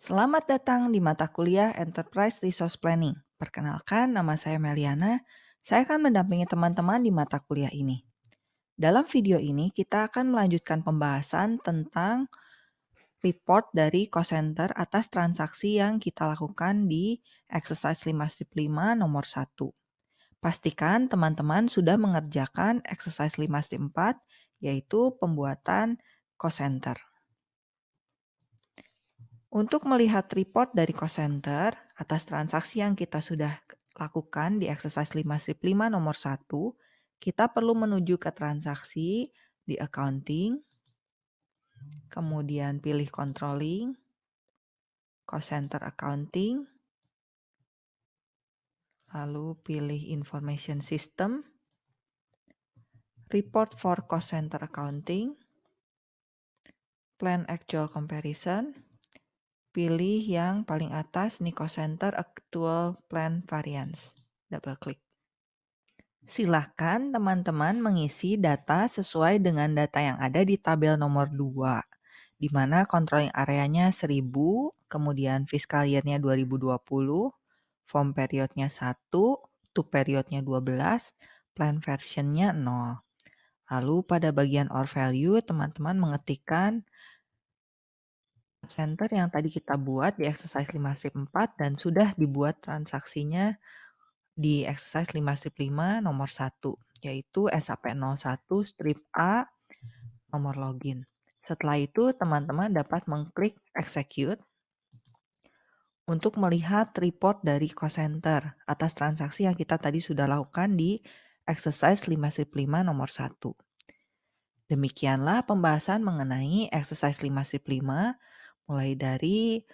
Selamat datang di mata kuliah Enterprise Resource Planning. Perkenalkan, nama saya Meliana. Saya akan mendampingi teman-teman di mata kuliah ini. Dalam video ini, kita akan melanjutkan pembahasan tentang report dari cost center atas transaksi yang kita lakukan di exercise 5 strip 5 nomor 1. Pastikan teman-teman sudah mengerjakan exercise 5 strip 4, yaitu pembuatan cost center. Untuk melihat report dari cost center atas transaksi yang kita sudah lakukan di exercise 5 strip 5 nomor 1, kita perlu menuju ke transaksi di accounting, kemudian pilih controlling, cost center accounting, lalu pilih information system, report for cost center accounting, plan actual comparison, pilih yang paling atas Nico Center Actual Plan Variance. Double klik. Silahkan teman-teman mengisi data sesuai dengan data yang ada di tabel nomor 2, di mana controlling areanya 1000, kemudian fiscal year-nya 2020, form periodnya 1, to periodnya 12, plan version-nya 0. Lalu pada bagian or value, teman-teman mengetikkan center yang tadi kita buat di exercise 5 strip 4 dan sudah dibuat transaksinya di exercise 5 strip 5 nomor 1 yaitu SAP01 strip A nomor login. Setelah itu teman-teman dapat mengklik execute untuk melihat report dari cost center atas transaksi yang kita tadi sudah lakukan di exercise 5 strip 5 nomor 1. Demikianlah pembahasan mengenai exercise 5 strip 5 mulai dari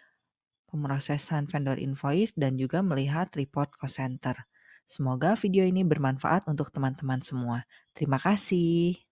pemrosesan vendor invoice dan juga melihat report cost center. Semoga video ini bermanfaat untuk teman-teman semua. Terima kasih.